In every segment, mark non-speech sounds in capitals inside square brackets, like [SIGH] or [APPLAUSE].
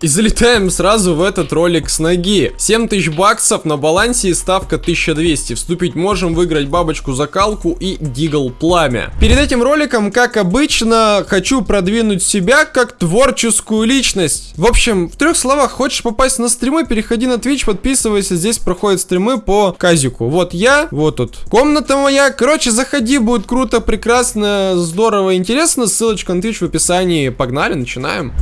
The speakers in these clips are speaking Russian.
И залетаем сразу в этот ролик с ноги. 7000 баксов на балансе и ставка 1200. Вступить можем, выиграть бабочку закалку и дигл пламя. Перед этим роликом, как обычно, хочу продвинуть себя как творческую личность. В общем, в трех словах, хочешь попасть на стримы, переходи на Twitch, подписывайся, здесь проходят стримы по казику. Вот я, вот тут комната моя. Короче, заходи, будет круто, прекрасно, здорово, интересно. Ссылочка на Twitch в описании. Погнали, начинаем.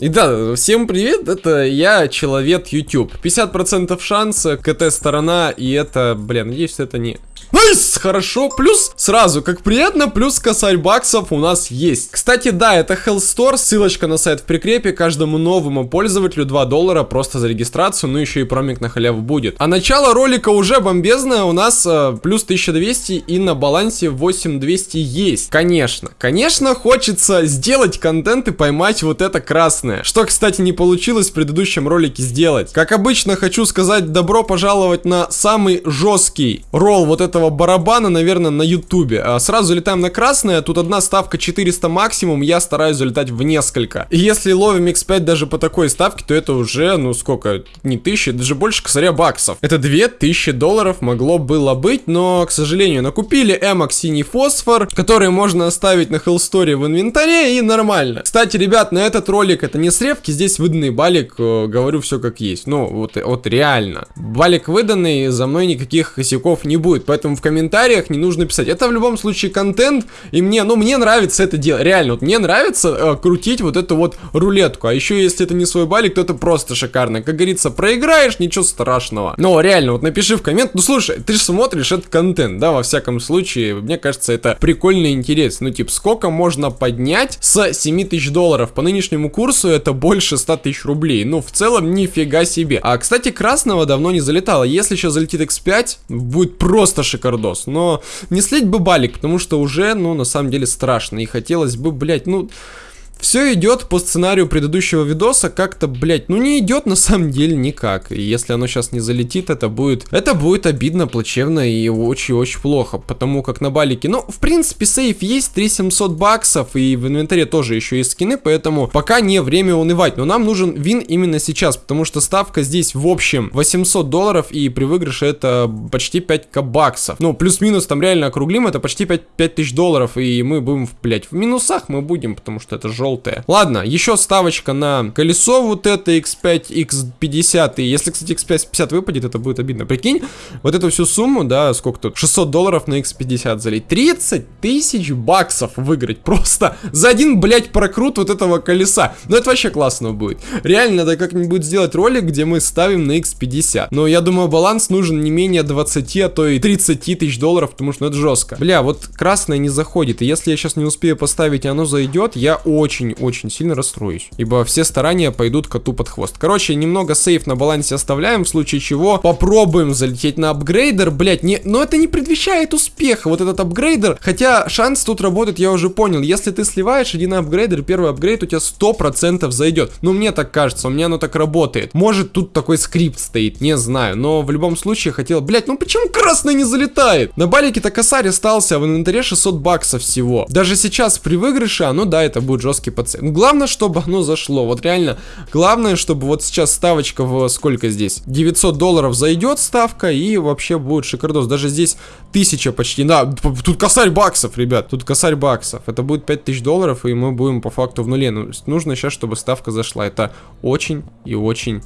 И да, всем привет, это я, Человек YouTube. 50% шанса, КТ сторона, и это, блин, надеюсь, это не nice, хорошо, плюс сразу, как приятно, плюс косарь баксов у нас есть. Кстати, да, это Hell Store, ссылочка на сайт в прикрепе, каждому новому пользователю 2 доллара просто за регистрацию, ну еще и промик на халяву будет. А начало ролика уже бомбезное, у нас э, плюс 1200 и на балансе 8200 есть. Конечно, конечно хочется сделать контент и поймать вот это красное, что, кстати, не получилось в предыдущем ролике сделать. Как обычно, хочу сказать добро пожаловать на самый жесткий ролл вот этого этого барабана, наверное, на ютубе. А, сразу залетаем на красное, тут одна ставка 400 максимум, я стараюсь залетать в несколько. И если ловим x5 даже по такой ставке, то это уже, ну сколько, не тысячи, даже больше косаря баксов. Это 2000 долларов могло было быть, но, к сожалению, накупили эмок синий фосфор, который можно оставить на Hellstory в инвентаре и нормально. Кстати, ребят, на этот ролик это не сревки, здесь выданный балик, э, говорю все как есть. Ну, вот, вот реально. Балик выданный, за мной никаких косяков не будет, поэтому поэтому в комментариях не нужно писать. Это в любом случае контент, и мне, ну, мне нравится это делать. Реально, вот мне нравится э, крутить вот эту вот рулетку. А еще, если это не свой балик, то это просто шикарно. Как говорится, проиграешь, ничего страшного. Но реально, вот напиши в коммент, ну, слушай, ты же смотришь этот контент, да, во всяком случае, мне кажется, это прикольно и интересно. Ну, типа, сколько можно поднять с 7 тысяч долларов? По нынешнему курсу это больше 100 тысяч рублей. Ну, в целом, нифига себе. А, кстати, красного давно не залетало. Если сейчас залетит X5, будет просто шикардос. Но не слить бы балик, потому что уже, ну, на самом деле страшно. И хотелось бы, блять, ну... Все идет по сценарию предыдущего видоса, как-то, блять, ну не идет на самом деле никак. И если оно сейчас не залетит, это будет, это будет обидно, плачевно и очень-очень плохо, потому как на балике, ну, в принципе, сейф есть, 3700 баксов, и в инвентаре тоже еще есть скины, поэтому пока не время унывать, но нам нужен вин именно сейчас, потому что ставка здесь в общем 800 долларов, и при выигрыше это почти 5к баксов. Ну, плюс-минус там реально округлим, это почти 5, 5000 долларов, и мы будем, блять, в минусах мы будем, потому что это желтый желтая. Ладно, еще ставочка на колесо вот это X5, X50. И если, кстати, X50 выпадет, это будет обидно. Прикинь, вот эту всю сумму, да, сколько тут? 600 долларов на X50 залить. 30 тысяч баксов выиграть просто за один, блядь, прокрут вот этого колеса. Ну, это вообще классно будет. Реально, надо как-нибудь сделать ролик, где мы ставим на X50. Но я думаю, баланс нужен не менее 20, а то и 30 тысяч долларов, потому что ну, это жестко. Бля, вот красное не заходит. И если я сейчас не успею поставить, и оно зайдет, я очень очень-очень сильно расстроюсь. Ибо все старания пойдут коту под хвост. Короче, немного сейф на балансе оставляем, в случае чего попробуем залететь на апгрейдер. Блять, не... но это не предвещает успеха, вот этот апгрейдер. Хотя шанс тут работает, я уже понял. Если ты сливаешь один апгрейдер, первый апгрейд у тебя 100% зайдет. Ну, мне так кажется, у меня оно так работает. Может, тут такой скрипт стоит, не знаю. Но в любом случае хотел... Блять, ну почему красный не залетает? На балике-то косарь остался, а в инвентаре 600 баксов всего. Даже сейчас при выигрыше, ну да, это будет жесткий ставки по цене. Главное, чтобы оно зашло. Вот реально, главное, чтобы вот сейчас ставочка в сколько здесь? 900 долларов зайдет ставка и вообще будет шикардос. Даже здесь 1000 почти. Да, тут косарь баксов, ребят. Тут косарь баксов. Это будет 5000 долларов и мы будем по факту в нуле. Ну, нужно сейчас, чтобы ставка зашла. Это очень и очень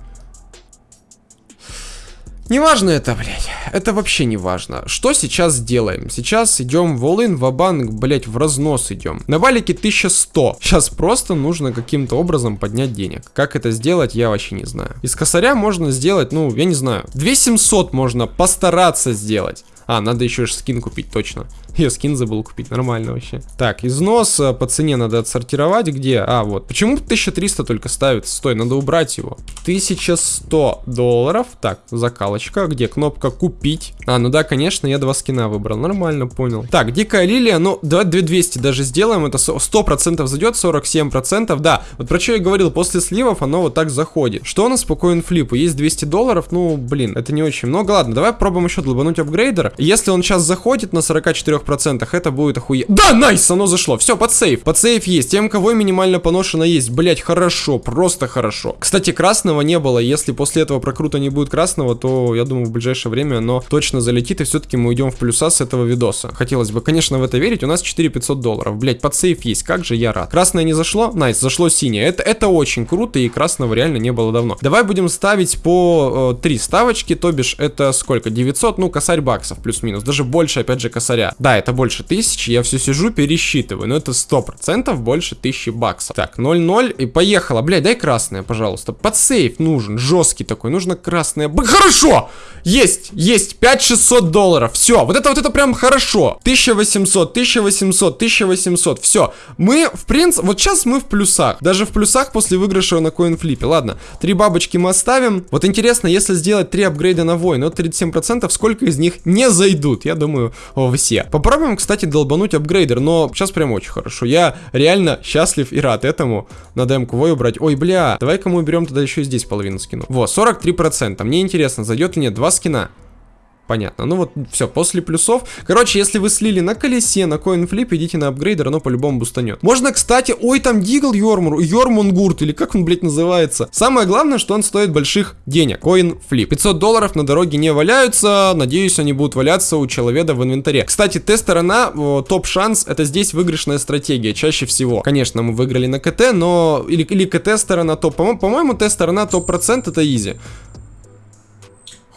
Неважно это, блядь. Это вообще не важно. Что сейчас делаем? Сейчас идем в all-in, в банк блядь, в разнос идем. На валике 1100. Сейчас просто нужно каким-то образом поднять денег. Как это сделать, я вообще не знаю. Из косаря можно сделать, ну, я не знаю. 2700 можно постараться сделать. А, надо еще скин купить, точно. Я скин забыл купить, нормально вообще. Так, износ э, по цене надо отсортировать. Где? А, вот. Почему 1300 только ставится? Стой, надо убрать его. 1100 долларов. Так, закалочка. Где кнопка купить? А, ну да, конечно, я два скина выбрал. Нормально, понял. Так, дикая лилия, ну, давай 2200 даже сделаем. Это 100% зайдет, 47%. Да, вот про что я говорил, после сливов оно вот так заходит. Что у нас по коинфлипу? Есть 200 долларов, ну, блин, это не очень много. Ладно, давай пробуем еще долбануть апгрейдер. Если он сейчас заходит на 44%, это будет охуе... Да, nice, оно зашло. Все, под сейф. Под сейф есть. Тем, кого минимально поношено есть. Блять, хорошо, просто хорошо. Кстати, красного не было. Если после этого прокрута не будет красного, то, я думаю, в ближайшее время оно точно залетит, и все-таки мы уйдем в плюса с этого видоса. Хотелось бы, конечно, в это верить. У нас 4500 долларов. Блять, под сейф есть. Как же я рад. Красное не зашло? Nice, зашло синее. Это, это очень круто, и красного реально не было давно. Давай будем ставить по э, ставочки, то бишь это сколько? 900, ну, косарь баксов плюс-минус. Даже больше, опять же, косаря. Да, это больше тысячи. Я все сижу, пересчитываю. Но это 100% больше тысячи баксов. Так, 0-0 и поехала. Блядь, дай красное, пожалуйста. Под сейф нужен, жесткий такой. Нужно красное. Б хорошо! Есть, есть, 5600 долларов. Все, вот это вот это прям хорошо. 1800, 1800, 1800. Все. Мы, в принципе, вот сейчас мы в плюсах. Даже в плюсах после выигрыша на коинфлипе. Ладно, три бабочки мы оставим. Вот интересно, если сделать три апгрейда на войн, вот 37%, сколько из них не зайдут? Я думаю, все. Попробуем, кстати, долбануть апгрейдер, но сейчас прям очень хорошо. Я реально счастлив и рад этому. Надо МК Вой убрать. Ой, бля, давай-ка мы уберем тогда еще и здесь половину скину. Вот, 43%. Мне интересно, зайдет ли нет. Два скина. Понятно. Ну вот, все, после плюсов. Короче, если вы слили на колесе, на coinflip, идите на upgrader, оно по-любому бустанет. Можно, кстати, ой, там Deagle Йормур, Йормунгурт, или как он, блядь, называется. Самое главное, что он стоит больших денег. Coinflip. 500 долларов на дороге не валяются, надеюсь, они будут валяться у человека в инвентаре. Кстати, Т-сторона, топ-шанс, это здесь выигрышная стратегия, чаще всего. Конечно, мы выиграли на КТ, но... Или, или КТ-сторона топ. По-моему, Т-сторона топ-процент это easy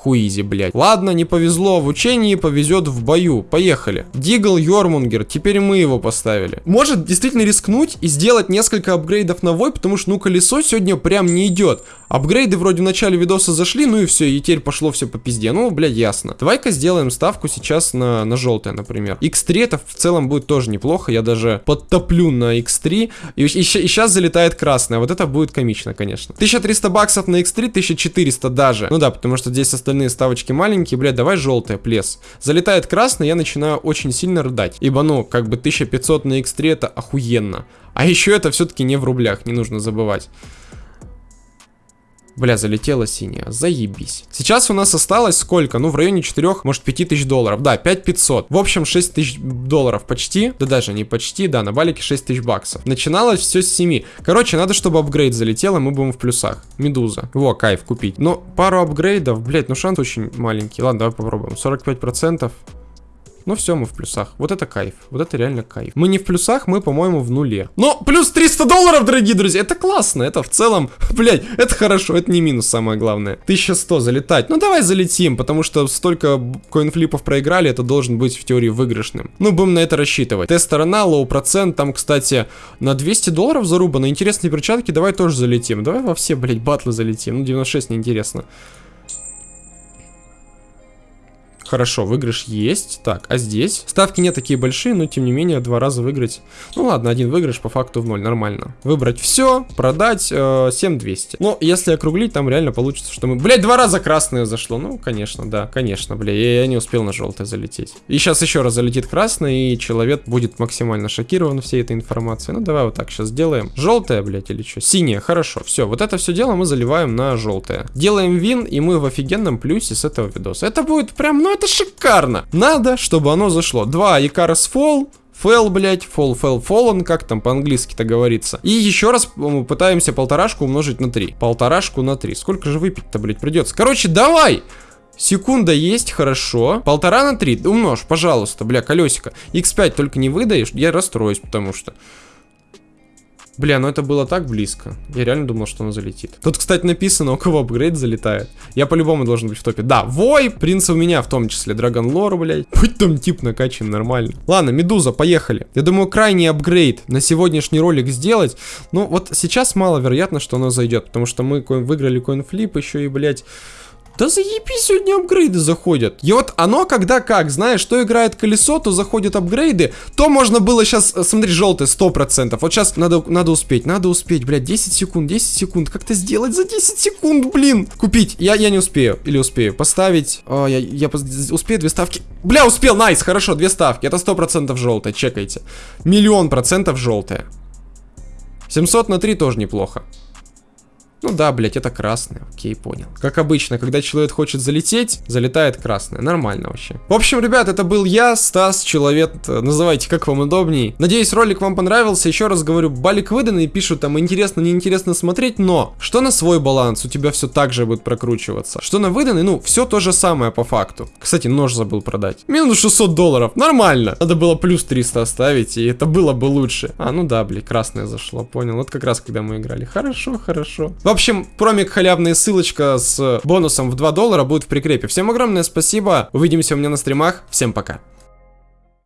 хуизи, блядь. Ладно, не повезло в учении, повезет в бою. Поехали. Дигл Йормунгер, теперь мы его поставили. Может действительно рискнуть и сделать несколько апгрейдов на вой, потому что, ну, колесо сегодня прям не идет. Апгрейды вроде в начале видоса зашли, ну и все, и теперь пошло все по пизде. Ну, блядь, ясно. Давай-ка сделаем ставку сейчас на, на желтое, например. X3 это в целом будет тоже неплохо, я даже подтоплю на X3. И, и, и сейчас залетает красное, вот это будет комично, конечно. 1300 баксов на X3, 1400 даже. Ну да, потому что здесь остальные ставочки маленькие, блядь, давай желтое, плес. Залетает красный, я начинаю очень сильно рыдать. Ибо, ну, как бы 1500 на X3 это охуенно. А еще это все-таки не в рублях, не нужно забывать. Бля, залетела синяя. Заебись. Сейчас у нас осталось сколько? Ну, в районе 4, может, 5 тысяч долларов. Да, 5500. В общем, 6 тысяч долларов почти. Да даже не почти, да, на балике 6 тысяч баксов. Начиналось все с 7. Короче, надо, чтобы апгрейд залетел, и мы будем в плюсах. Медуза. Во, кайф купить. Но пару апгрейдов, блять, ну шанс очень маленький. Ладно, давай попробуем. 45%. Ну все, мы в плюсах. Вот это кайф. Вот это реально кайф. Мы не в плюсах, мы, по-моему, в нуле. Но плюс 300 долларов, дорогие друзья. Это классно. Это в целом, [LAUGHS] блядь, это хорошо. Это не минус, самое главное. 1100 залетать. Ну давай залетим, потому что столько коинфлипов проиграли, это должен быть в теории выигрышным. Ну, будем на это рассчитывать. Т-сторона, low процент. Там, кстати, на 200 долларов зарубано. Интересные перчатки. Давай тоже залетим. Давай во все, блядь, батлы залетим. Ну, 96 неинтересно. Хорошо, выигрыш есть. Так, а здесь? Ставки не такие большие, но тем не менее два раза выиграть. Ну ладно, один выигрыш по факту в ноль, нормально. Выбрать все, продать э, 7200. Но если округлить, там реально получится, что мы... Блять, два раза красное зашло. Ну, конечно, да, конечно, бля, я, я не успел на желтое залететь. И сейчас еще раз залетит красный, и человек будет максимально шокирован всей этой информацией. Ну, давай вот так сейчас сделаем. Желтое, блять, или что? Синее, хорошо, все. Вот это все дело мы заливаем на желтое. Делаем вин, и мы в офигенном плюсе с этого видоса. Это будет прям, ну, это шикарно. Надо, чтобы оно зашло. Два Икарас Fall, Фэл, блять, фол, фэл, фоллен, как там по-английски-то говорится. И еще раз мы пытаемся полторашку умножить на 3. Полторашку на 3. Сколько же выпить-то, блять, придется? Короче, давай! Секунда есть, хорошо. Полтора на 3. Умножь, пожалуйста, бля, колесико. X5 только не выдаешь, я расстроюсь, потому что... Бля, ну это было так близко. Я реально думал, что оно залетит. Тут, кстати, написано, у кого апгрейд залетает. Я по-любому должен быть в топе. Да, Вой, принц у меня в том числе. Драгон Лор, блядь. [LAUGHS] Будь там тип накачан нормально. Ладно, Медуза, поехали. Я думаю, крайний апгрейд на сегодняшний ролик сделать. Ну, вот сейчас маловероятно, что оно зайдет. Потому что мы выиграли коинфлип еще и, блядь... Да заебись, сегодня апгрейды заходят. И вот оно когда как, знаешь, что играет колесо, то заходят апгрейды, то можно было сейчас, э, смотри, желтый, 100%. Вот сейчас надо, надо успеть, надо успеть, блядь, 10 секунд, 10 секунд. Как-то сделать за 10 секунд, блин. Купить, я, я не успею, или успею. Поставить, о, я, я успею две ставки. Бля, успел, найс, хорошо, две ставки. Это 100% желтое, чекайте. Миллион процентов желтое. 700 на 3 тоже неплохо. Ну да, блять, это красное. Окей, понял. Как обычно, когда человек хочет залететь, залетает красное. Нормально вообще. В общем, ребят, это был я, Стас, человек. Называйте, как вам удобней. Надеюсь, ролик вам понравился. Еще раз говорю, балик выданный, пишут там интересно, неинтересно смотреть, но что на свой баланс, у тебя все так же будет прокручиваться. Что на выданный, ну, все то же самое по факту. Кстати, нож забыл продать. Минус 600 долларов, нормально. Надо было плюс 300 оставить, и это было бы лучше. А, ну да, блин, красное зашло, понял. Вот как раз, когда мы играли. Хорошо, хорошо. В общем, промик халявная ссылочка с бонусом в 2 доллара будет в прикрепе. Всем огромное спасибо. Увидимся у меня на стримах. Всем пока.